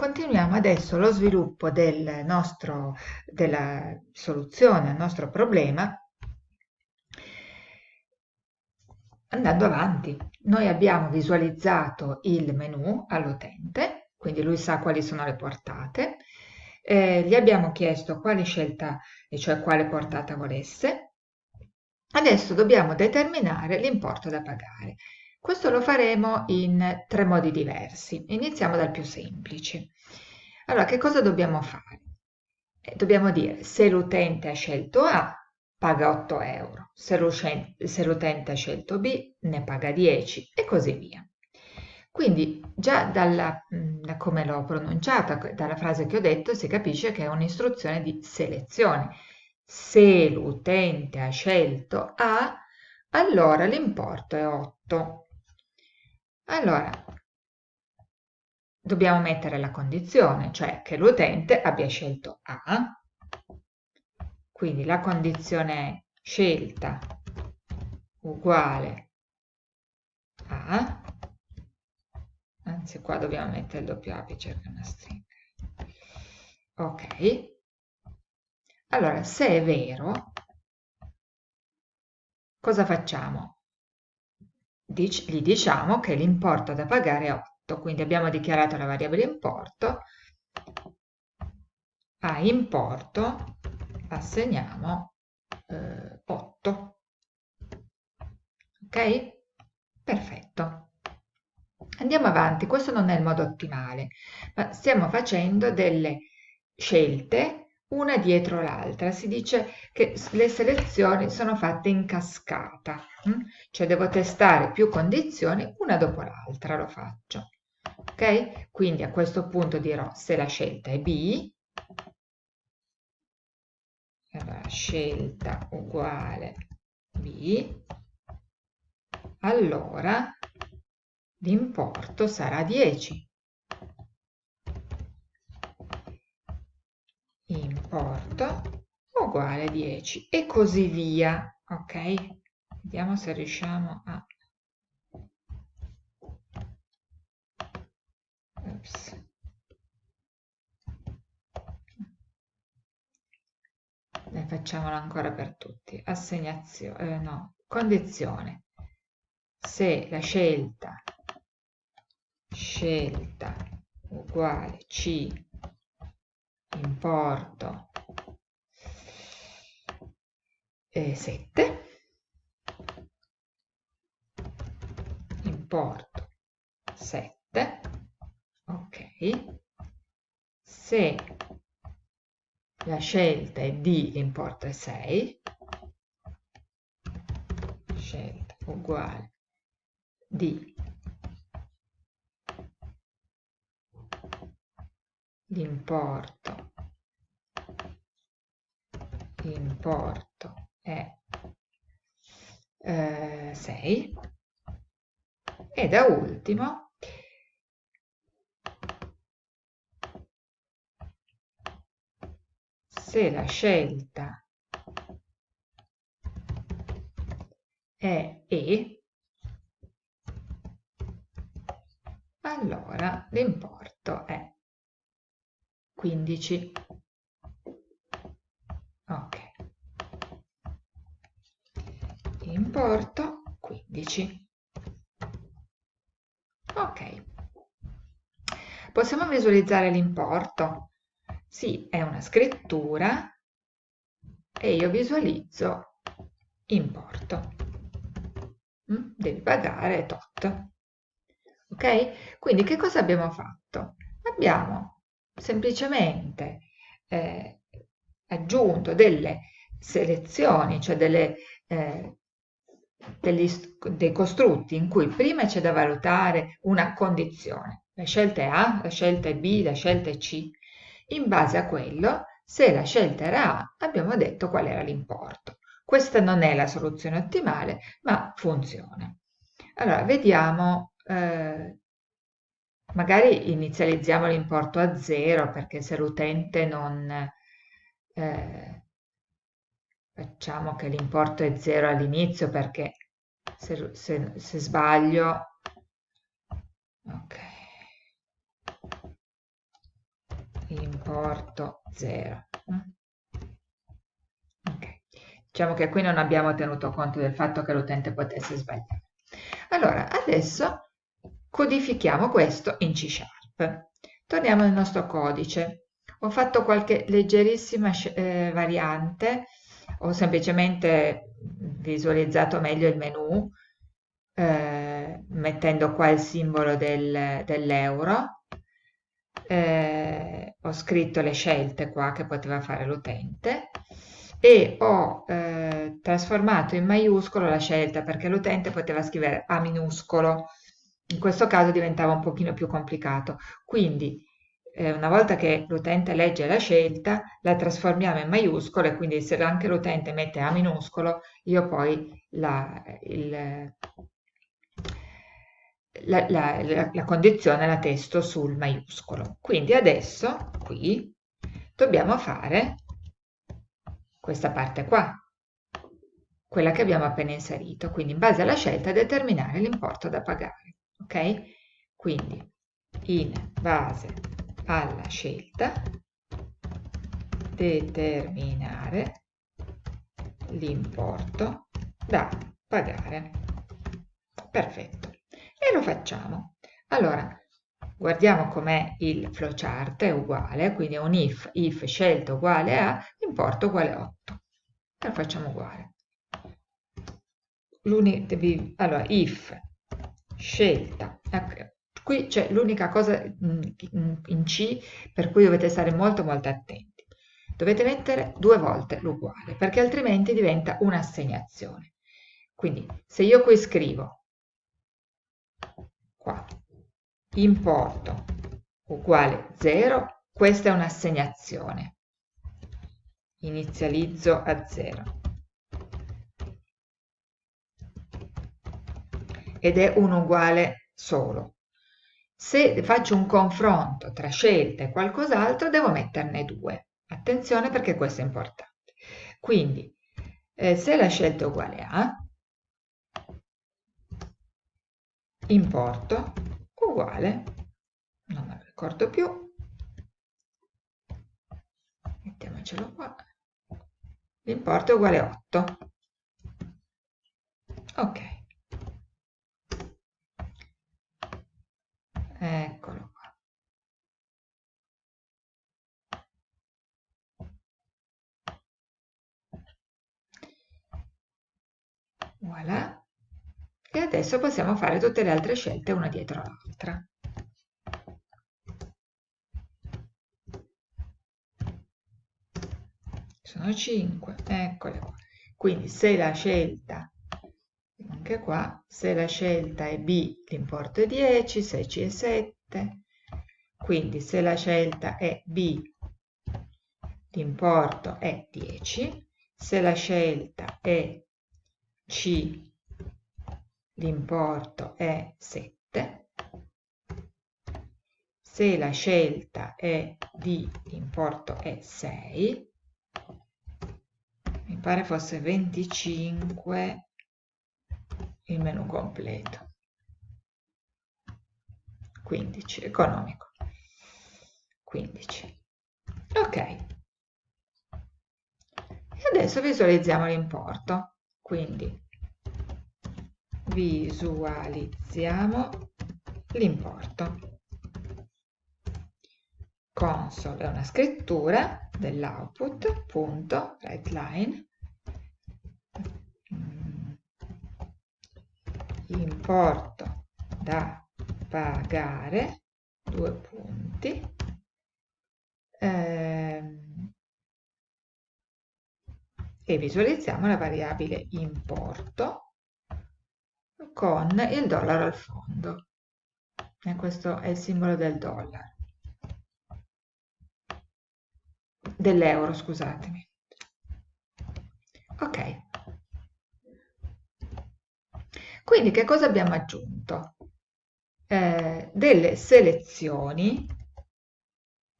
continuiamo adesso lo sviluppo del nostro, della soluzione al nostro problema andando avanti. Noi abbiamo visualizzato il menu all'utente, quindi lui sa quali sono le portate, eh, gli abbiamo chiesto quale scelta, e cioè quale portata volesse. Adesso dobbiamo determinare l'importo da pagare. Questo lo faremo in tre modi diversi. Iniziamo dal più semplice. Allora, che cosa dobbiamo fare? Eh, dobbiamo dire se l'utente ha scelto A, paga 8 euro, se l'utente ha scelto B, ne paga 10 e così via. Quindi già dalla, da come l'ho pronunciata, dalla frase che ho detto, si capisce che è un'istruzione di selezione. Se l'utente ha scelto A, allora l'importo è 8. Allora, dobbiamo mettere la condizione, cioè che l'utente abbia scelto A, quindi la condizione è scelta uguale a, anzi qua dobbiamo mettere il doppio apice che è una stringa. Ok. Allora, se è vero, cosa facciamo? Gli diciamo che l'importo da pagare è 8, quindi abbiamo dichiarato la variabile importo, a importo assegniamo eh, 8. Ok? Perfetto. Andiamo avanti, questo non è il modo ottimale, ma stiamo facendo delle scelte una dietro l'altra. Si dice che le selezioni sono fatte in cascata, hm? cioè devo testare più condizioni una dopo l'altra, lo faccio. Ok? Quindi a questo punto dirò se la scelta è B, allora, scelta uguale B, allora l'importo sarà 10. Importo uguale 10 e così via, ok? Vediamo se riusciamo a... Oops. Dai, facciamolo ancora per tutti. Assegnazione, eh, no, condizione. Se la scelta, scelta uguale C, importo. Eh, 7, importo 7, ok, se la scelta è D, l'importo è 6, scelta uguale D, l'importo, l'importo è eh, 6 e da ultimo se la scelta è E, allora l'importo è 15. Ok. Importo 15. Ok. Possiamo visualizzare l'importo sì, è una scrittura e io visualizzo importo. Mm? Devi pagare tot. Ok? Quindi che cosa abbiamo fatto? Abbiamo semplicemente eh, aggiunto delle selezioni, cioè delle, eh, degli, dei costrutti in cui prima c'è da valutare una condizione. La scelta è A, la scelta è B, la scelta è C in base a quello, se la scelta era A, abbiamo detto qual era l'importo. Questa non è la soluzione ottimale, ma funziona. Allora, vediamo, eh, magari inizializziamo l'importo a 0 perché se l'utente non... Eh, facciamo che l'importo è 0 all'inizio perché se, se, se sbaglio... Ok. importo 0. Okay. Diciamo che qui non abbiamo tenuto conto del fatto che l'utente potesse sbagliare. Allora, adesso codifichiamo questo in C Sharp. Torniamo nel nostro codice. Ho fatto qualche leggerissima eh, variante, ho semplicemente visualizzato meglio il menu, eh, mettendo qua il simbolo del, dell'euro, eh, ho scritto le scelte qua che poteva fare l'utente e ho eh, trasformato in maiuscolo la scelta perché l'utente poteva scrivere A minuscolo, in questo caso diventava un pochino più complicato. Quindi eh, una volta che l'utente legge la scelta, la trasformiamo in maiuscolo e quindi se anche l'utente mette A minuscolo, io poi la, il, la, la, la condizione la testo sul maiuscolo. Quindi adesso qui dobbiamo fare questa parte qua, quella che abbiamo appena inserito. Quindi in base alla scelta determinare l'importo da pagare. Ok? Quindi in base alla scelta determinare l'importo da pagare. Perfetto. E lo facciamo. Allora, guardiamo com'è il flowchart, è uguale, quindi è un if, if scelta uguale a importo uguale 8. E lo facciamo uguale. Allora, if scelta, ecco, qui c'è l'unica cosa in C per cui dovete stare molto molto attenti. Dovete mettere due volte l'uguale, perché altrimenti diventa un'assegnazione. Quindi se io qui scrivo qua importo uguale 0, questa è un'assegnazione. Inizializzo a 0. Ed è un uguale solo. Se faccio un confronto tra scelta e qualcos'altro, devo metterne due. Attenzione perché questo è importante. Quindi, eh, se la scelta è uguale a, importo uguale, non me lo ricordo più, mettiamocelo qua, l'importo è uguale a 8. Ok. Eccolo qua. Voilà. E adesso possiamo fare tutte le altre scelte una dietro l'altra. Sono 5, eccole qua. Quindi se la scelta anche qua, se la scelta è B l'importo è 10, se C è 7, quindi se la scelta è B l'importo è 10, se la scelta è C l'importo è 7, se la scelta è D l'importo è 6, mi pare fosse 25 il menu completo. 15, economico. 15. Ok. E adesso visualizziamo l'importo. Quindi visualizziamo l'importo. Console è una scrittura dell'output, punto, writeLine, importo da pagare, due punti, ehm, e visualizziamo la variabile importo con il dollaro al fondo. E questo è il simbolo del dollaro. Dell'euro, scusatemi. Ok. Quindi che cosa abbiamo aggiunto? Eh, delle selezioni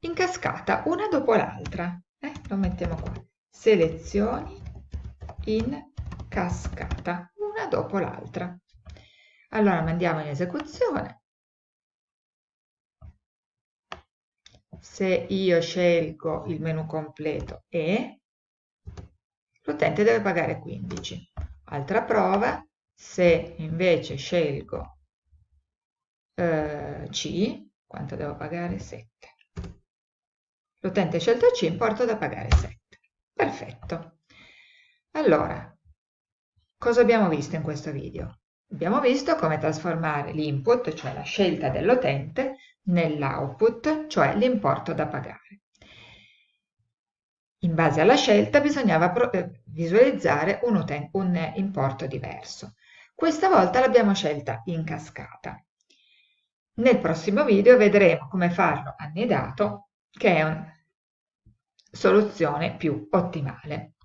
in cascata, una dopo l'altra. Eh, lo mettiamo qua. Selezioni in cascata, una dopo l'altra. Allora mandiamo in esecuzione. se io scelgo il menu completo E, l'utente deve pagare 15. Altra prova, se invece scelgo eh, C, quanto devo pagare? 7. L'utente scelto C, importo da pagare 7. Perfetto. Allora, cosa abbiamo visto in questo video? Abbiamo visto come trasformare l'input, cioè la scelta dell'utente, nell'output, cioè l'importo da pagare. In base alla scelta bisognava eh, visualizzare un, un importo diverso. Questa volta l'abbiamo scelta in cascata. Nel prossimo video vedremo come farlo annidato, che è una soluzione più ottimale.